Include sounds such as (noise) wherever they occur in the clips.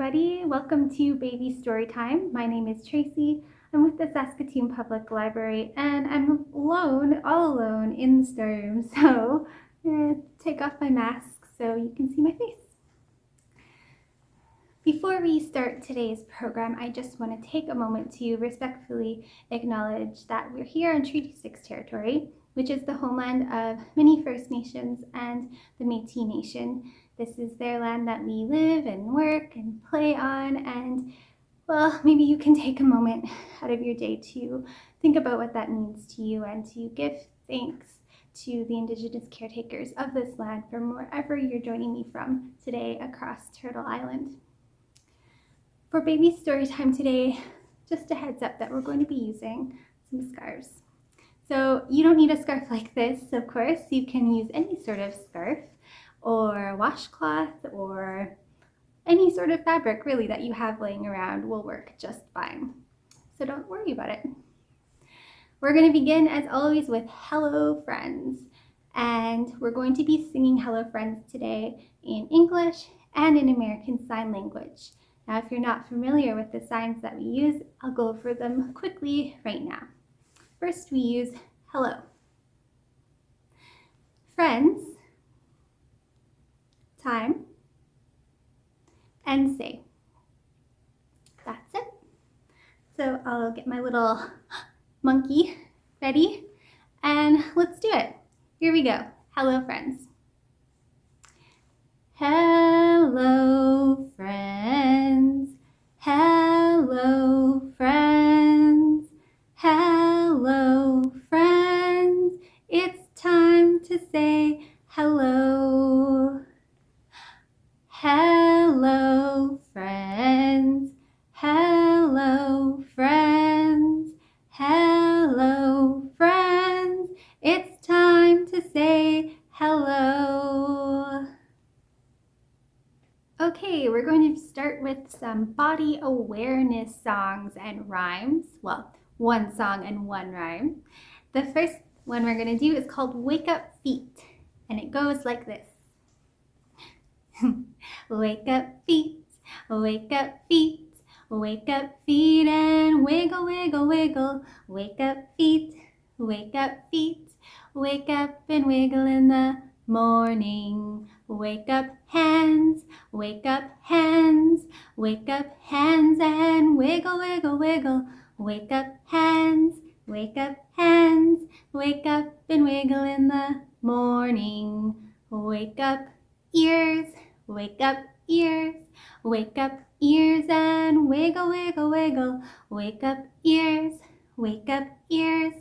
everybody. Welcome to Baby Story Time. My name is Tracy. I'm with the Saskatoon Public Library and I'm alone, all alone in the storeroom. (laughs) So I'm going to take off my mask so you can see my face. Before we start today's program, I just want to take a moment to respectfully acknowledge that we're here on Treaty 6 territory, which is the homeland of many First Nations and the Métis Nation. This is their land that we live and work and play on and well, (laughs) maybe you can take a moment (laughs) out of your day to think about what that means to you and to give thanks to the Indigenous caretakers of this land from wherever you're joining me from today across Turtle Island. For baby story time today, just a heads up that we're going to be using some scarves. So you don't need a scarf like this, of course. You can use any sort of scarf or a washcloth or any sort of fabric really that you have laying around will work just fine. So don't worry about it. We're going to begin as always with Hello Friends. And we're going to be singing Hello Friends today in English and in American Sign Language. Now, if you're not familiar with the signs that we use, I'll go over them quickly right now. First, we use hello. Friends, time, and say. That's it. So I'll get my little (laughs) monkey ready and let's do it. Here we go. Hello, friends. Hello, friends. Hello, friends. Hello, friends. It's time to say hello. Hello, friends. Hello, friends. Hello, friends. It's time to say hello. Okay, we're going to start with some body awareness songs and rhymes. Well, one song and one rhyme. The first one we're going to do is called Wake Up Feet, and it goes like this. (laughs) wake up feet, wake up feet, wake up feet and wiggle, wiggle, wiggle. Wake up feet, wake up feet, wake up and wiggle in the morning. Wake up hands, wake up hands, wake up hands and wiggle, wiggle, wiggle. Wake up hands, wake up hands, wake up and wiggle in the morning. Wake up ears, wake up ears, wake up ears and wiggle, wiggle, wiggle. Wake up ears, wake up ears,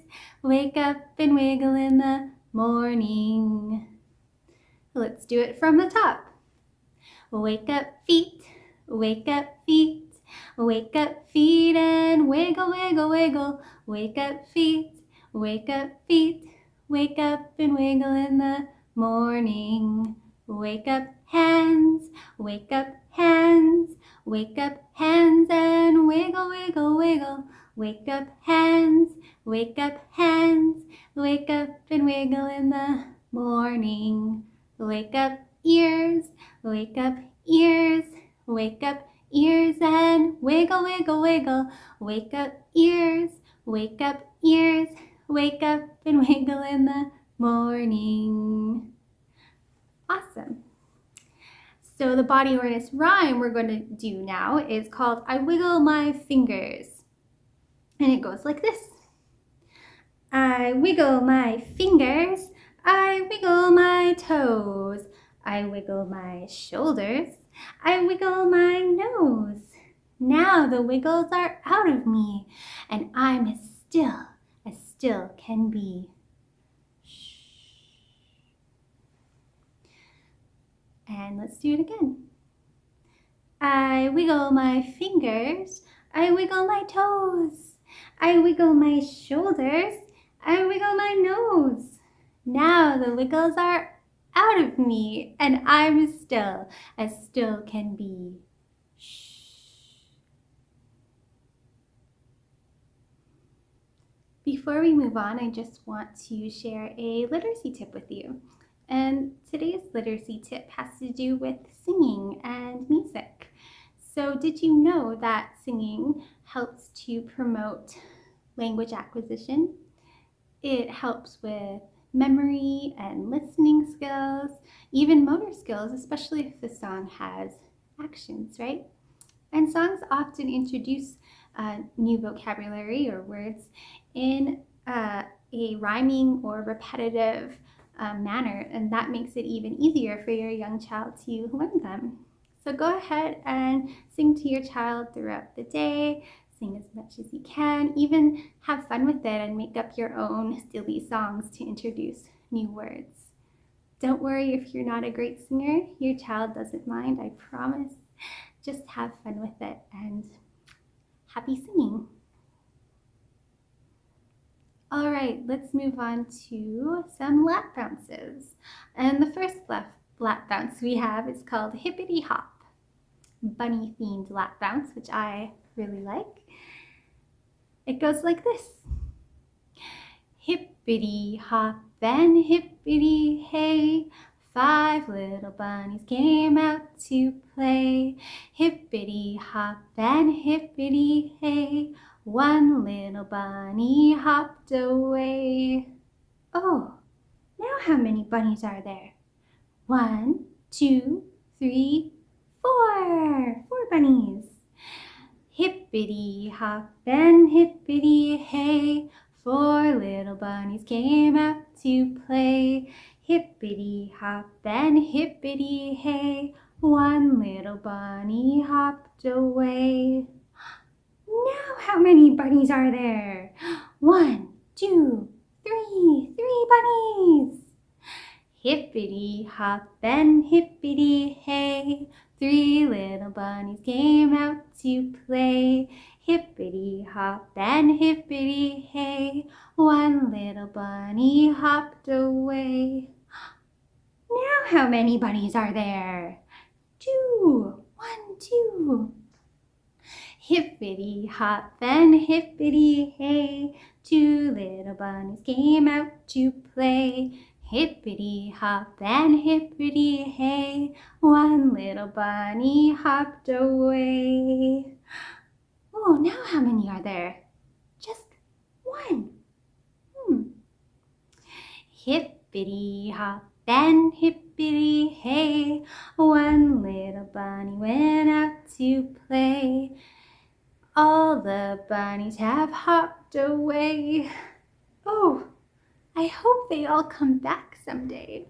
wake up and wiggle in the morning. Let's do it from the top. Wake up feet, wake up feet, wake up feet and wiggle, wiggle, wiggle. Wake up feet, wake up feet, wake up and wiggle in the morning. Wake up hands, wake up hands, wake up hands and wiggle, wiggle, wiggle. Wake up hands, wake up hands, wake up and wiggle in the morning. Wake up ears, wake up ears, wake up ears and wiggle, wiggle, wiggle. Wake up ears, wake up ears, wake up and (laughs) wiggle in the morning. Awesome. So the body awareness rhyme we're going to do now is called I Wiggle My Fingers. And it goes like this. I wiggle my fingers I wiggle my toes. I wiggle my shoulders. I wiggle my nose. Now the wiggles are out of me, and I'm as still as still can be. And let's do it again. I wiggle my fingers. I wiggle my toes. I wiggle my shoulders. I wiggle my nose. Now the wiggles are out of me and I'm still as still can be. Shh. Before we move on, I just want to share a literacy tip with you. And today's literacy tip has to do with singing and music. So did you know that singing helps to promote language acquisition? It helps with memory and listening skills, even motor skills, especially if the song has actions, right? And songs often introduce uh, new vocabulary or words in uh, a rhyming or repetitive uh, manner, and that makes it even easier for your young child to learn them. So go ahead and sing to your child throughout the day, sing as much as you can, even have fun with it and make up your own silly songs to introduce new words. Don't worry if you're not a great singer, your child doesn't mind, I promise. Just have fun with it and happy singing. All right, let's move on to some lap bounces. And the first lap, lap bounce we have is called Hippity Hop, bunny themed lap bounce, which I really like. It goes like this. Hippity hop and hippity hey, five little bunnies came out to play. Hippity hop and hippity hey, one little bunny hopped away. Oh, now how many bunnies are there? One, two, three, four. Four bunnies. Hippity hop and hippity hey, four little bunnies came out to play. Hippity hop and hippity hey, one little bunny hopped away. Now how many bunnies are there? (gasps) One, two, three, three bunnies. Hippity hop and hippity hey, three little bunnies came out to play. Hippity hop and hippity hey, one little bunny hopped away. (gasps) Now how many bunnies are there? Two, one, two. Hippity hop and hippity hey, two little bunnies came out to play. Hippity hop and hippity hey, one little bunny hopped away. Oh, now how many are there? Just one. Hmm. Hippity hop and hippity hey, one little bunny went out to play. All the bunnies have hopped away. Oh, I hope they all come back someday.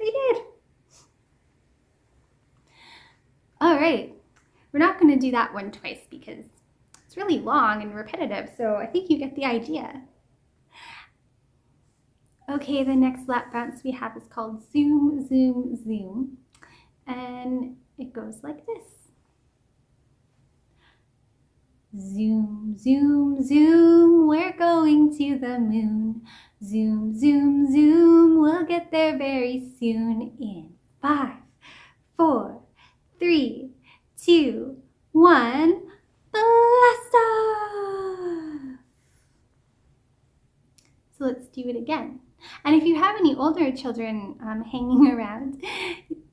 They did. All right, we're not going to do that one twice because it's really long and repetitive, so I think you get the idea. Okay, the next lap bounce we have is called Zoom, Zoom, Zoom, and it goes like this. Zoom, zoom, zoom, we're going to the moon. Zoom, zoom, zoom, we'll get there very soon in five, four, three, two, one, blast off! So let's do it again. And if you have any older children um, hanging (laughs) around,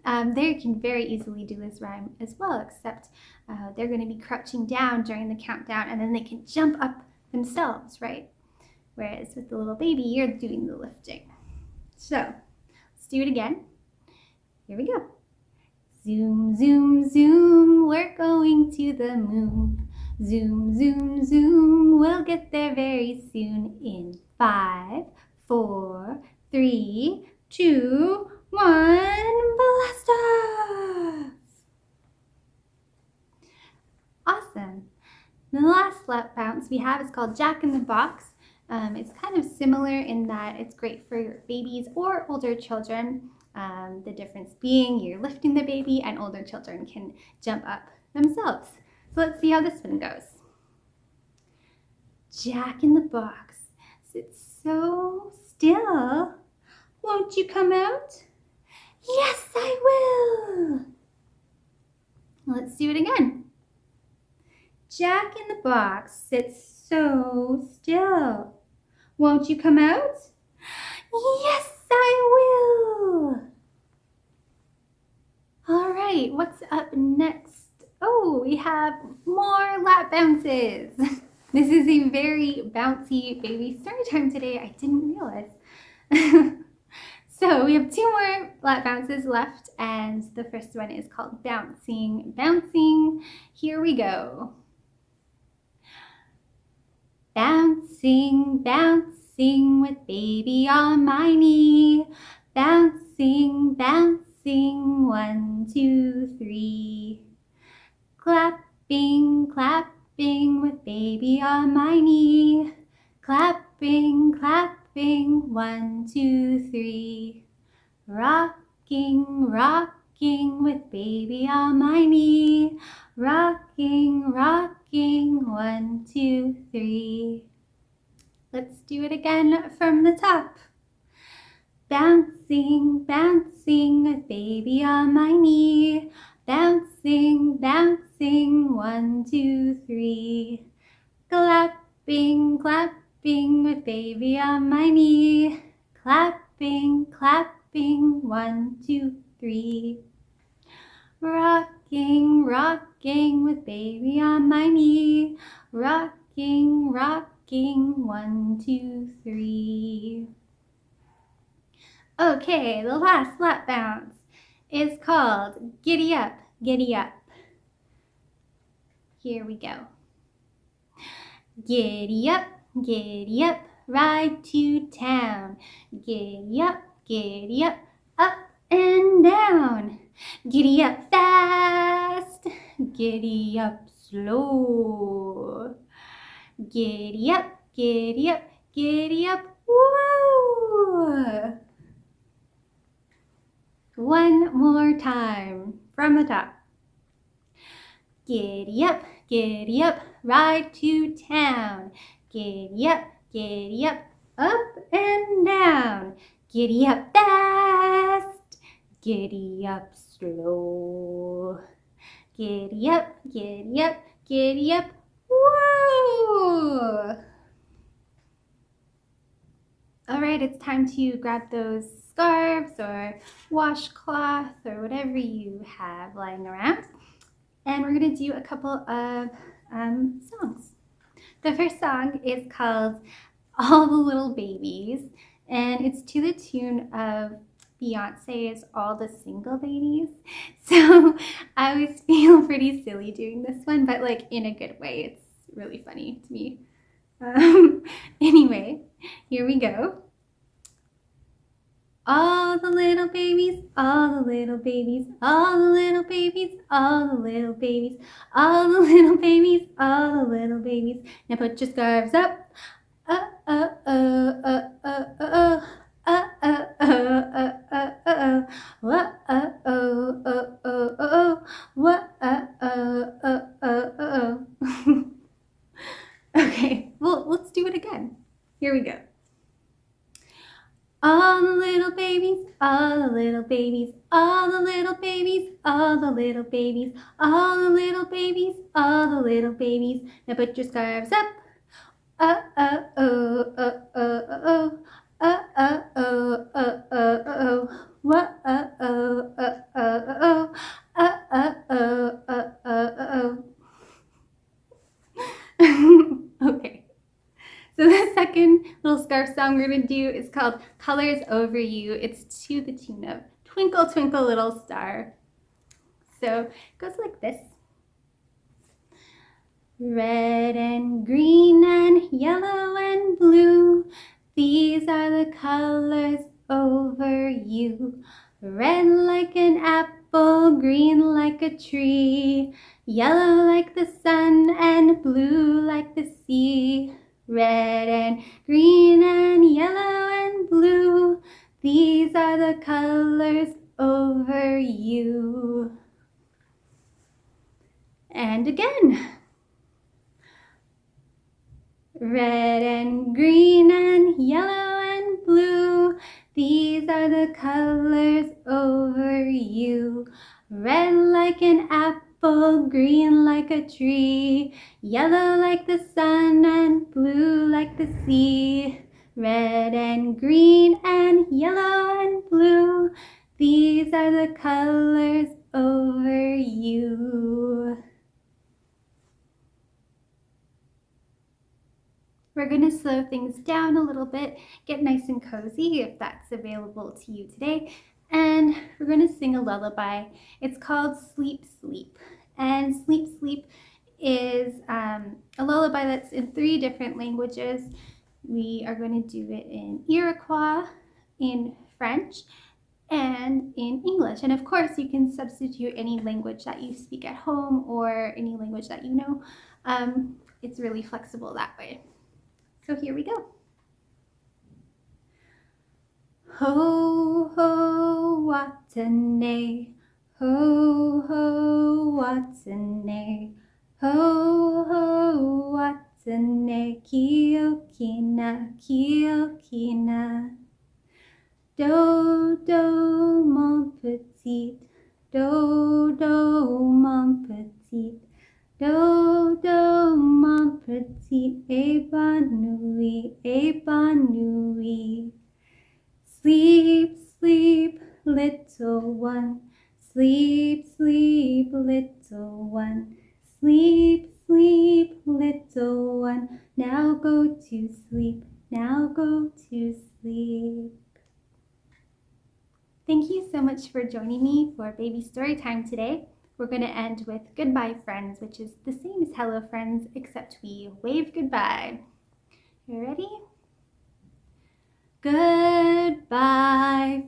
um, they can very easily do this rhyme as well, except uh, they're going to be crouching down during the countdown and then they can jump up themselves, right? Whereas with the little baby, you're doing the lifting. So let's do it again. Here we go. Zoom, zoom, zoom, we're going to the moon. Zoom, zoom, zoom, we'll get there very soon in five, four, three, two, one, blast off! Awesome. The last lap bounce we have is called Jack in the Box. Um, it's kind of similar in that it's great for your babies or older children. Um, the difference being you're lifting the baby and older children can jump up themselves. So let's see how this one goes. Jack in the Box sits so still. Won't you come out? Yes, I will. Let's do it again. Jack in the box sits so still. Won't you come out? Yes, I will. All right, what's up next? Oh, we have more lap bounces. (laughs) This is a very bouncy baby story time today. I didn't realize. (laughs) so we have two more lap bounces left and the first one is called Bouncing, Bouncing. Here we go. Bouncing, bouncing with baby on my knee. Bouncing, bouncing, one, two, three. Clapping, clapping with baby on my knee. Clapping, clapping, one, two, three. Rocking, rocking with baby on my knee. Rocking, rocking, one, two, three. Let's do it again from the top. Bouncing, bouncing with baby on my knee. Bouncing, bouncing, one, two, three. Clapping, clapping with baby on my knee. Clapping, clapping, one, two, three. Rocking, rocking with baby on my knee. Rocking, rocking, one, two, three. Okay, the last lap bounce is called Giddy Up, Giddy Up. Here we go. Giddy up, giddy up, ride to town. Giddy up, giddy up, up and down. Giddy up fast, giddy up slow. Giddy up, giddy up, giddy up, woo! One more time from the top. Giddy up, giddy up, ride to town. Giddy up, giddy up, up and down. Giddy up fast, giddy up slow. Giddy up, giddy up, giddy up, whoa! All right, it's time to grab those scarves or washcloth or whatever you have lying around. And we're gonna do a couple of um, songs. The first song is called All the Little Babies, and it's to the tune of Beyonce's All the Single Ladies. So I always feel pretty silly doing this one, but like in a good way. It's really funny to me. Um, anyway, here we go. All the little babies, all the little babies, all the little babies, all the little babies, all the little babies, all the little babies. Now put your scarves up. Uh, uh, uh, uh, uh, uh, uh. Uh, uh, uh, uh, uh, what, uh, oh, oh, oh, oh, oh, what, uh, oh, oh, oh, oh, oh. okay, well, let's do it again. Here we go. All the little babies, all the little babies, all the little babies, all the little babies, all the little babies, all the little babies. Now put your scarves up. Uh, uh, oh, uh, oh. Oh, uh, oh. Oh, oh. Uh, uh, oh, uh, uh, uh, oh. Okay. So the second little scarf song we're going to do is called Colors Over You. It's to the tune of Twinkle Twinkle Little Star. So it goes like this. Red and green and yellow and blue, these are the colors over you. Red like an apple, green like a tree, yellow like the sun and blue like the sea. Red and green and yellow and blue, these are the colors over you. And again. Red and green and the colors over you. Red like an apple apple, green like a tree, yellow like the sun and blue like the sea. Red and green and yellow and blue, these are the colors over you. We're to slow things down a little bit, get nice and cozy if that's available to you today, and we're to sing a lullaby. It's called Sleep Sleep, and Sleep Sleep is um, a lullaby that's in three different languages. We are going to do it in Iroquois, in French, and in English. And of course, you can substitute any language that you speak at home or any language that you know. Um, it's really flexible that way. So here we go. Ho, ho, watane, ho, ho, watane, ho, ho, watane, kiokina, kiokina. Do, do, mon petit, do, do, mon petit. Do, do, mon petit, épanouie, épanouie. Sleep, sleep, little one. Sleep, sleep, little one. Sleep, sleep, little one. Now go to sleep, now go to sleep. Thank you so much for joining me for Baby Story Time today we're going to end with goodbye friends, which is the same as hello friends, except we wave goodbye. You ready? Goodbye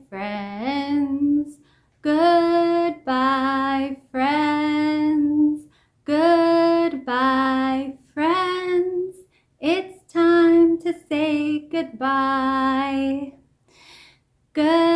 friends, goodbye friends, goodbye friends. It's time to say goodbye. Goodbye